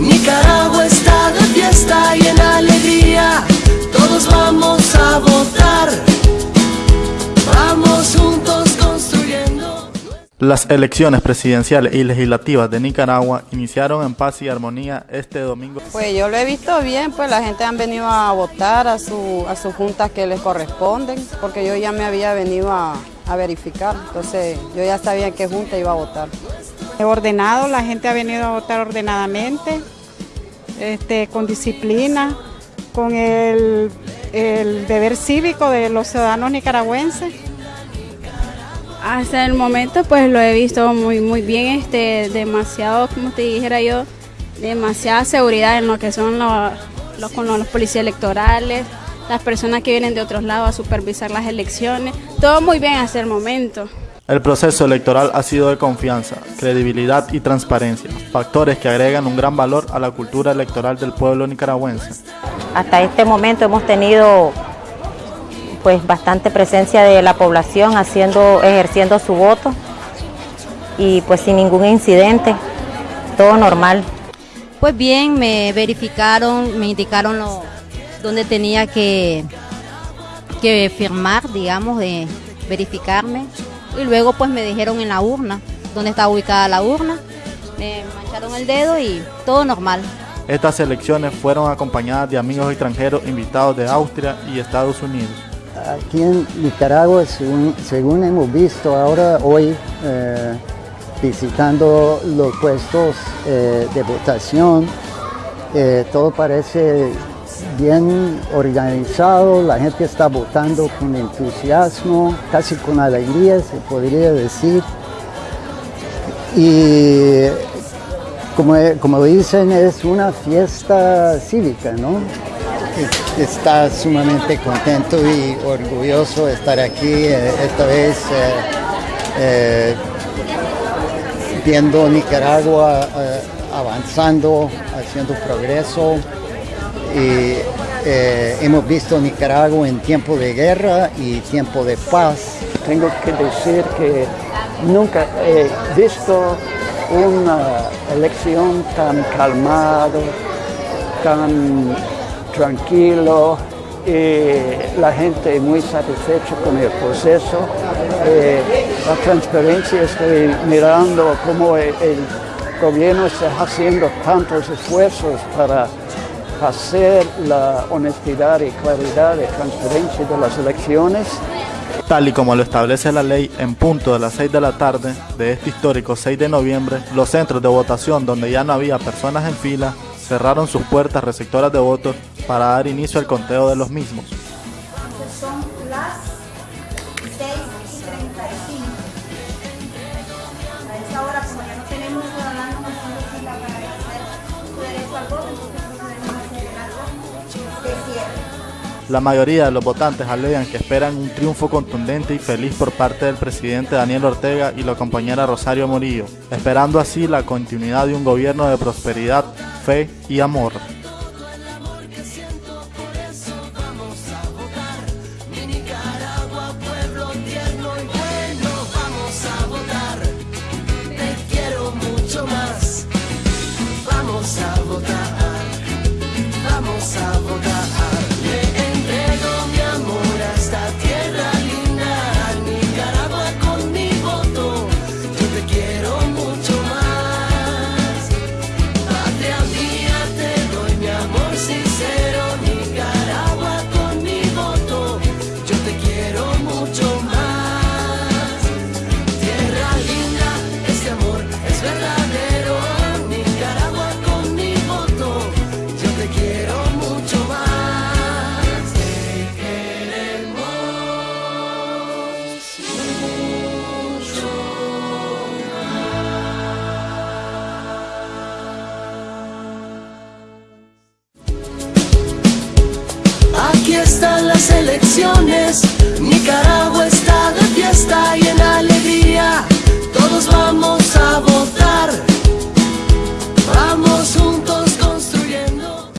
Nicaragua está de fiesta y en alegría. Todos vamos a votar. Vamos juntos construyendo. Las elecciones presidenciales y legislativas de Nicaragua iniciaron en paz y armonía este domingo. Pues yo lo he visto bien, pues la gente han venido a votar a, su, a sus juntas que les corresponden, porque yo ya me había venido a, a verificar, entonces yo ya sabía en qué junta iba a votar. Ordenado, la gente ha venido a votar ordenadamente, este, con disciplina, con el, deber cívico de los ciudadanos nicaragüenses. Hasta el momento pues lo he visto muy muy bien, este, demasiado, como te dijera yo, demasiada seguridad en lo que son los, los, con los policías electorales, las personas que vienen de otros lados a supervisar las elecciones, todo muy bien hasta el momento. El proceso electoral ha sido de confianza, credibilidad y transparencia, factores que agregan un gran valor a la cultura electoral del pueblo nicaragüense. Hasta este momento hemos tenido pues bastante presencia de la población haciendo, ejerciendo su voto y pues sin ningún incidente, todo normal. Pues bien, me verificaron, me indicaron lo, donde tenía que, que firmar, digamos, de verificarme y luego pues me dijeron en la urna, donde estaba ubicada la urna, me mancharon el dedo y todo normal. Estas elecciones fueron acompañadas de amigos extranjeros invitados de Austria y Estados Unidos. Aquí en Nicaragua, según, según hemos visto ahora, hoy, eh, visitando los puestos eh, de votación, eh, todo parece bien organizado, la gente está votando con entusiasmo, casi con alegría se podría decir. Y como, como dicen, es una fiesta cívica, ¿no? Está sumamente contento y orgulloso de estar aquí eh, esta vez eh, eh, viendo Nicaragua avanzando, haciendo progreso y eh, hemos visto Nicaragua en tiempo de guerra y tiempo de paz. Tengo que decir que nunca he visto una elección tan calmado, tan tranquilo y la gente muy satisfecha con el proceso. Eh, la transparencia, estoy mirando cómo el, el gobierno está haciendo tantos esfuerzos para hacer la honestidad y claridad y transparencia de las elecciones. Tal y como lo establece la ley, en punto de las 6 de la tarde de este histórico 6 de noviembre, los centros de votación donde ya no había personas en fila cerraron sus puertas receptoras de votos para dar inicio al conteo de los mismos. La mayoría de los votantes alegan que esperan un triunfo contundente y feliz por parte del presidente Daniel Ortega y la compañera Rosario Morillo, esperando así la continuidad de un gobierno de prosperidad, fe y amor. Están las elecciones. Nicaragua está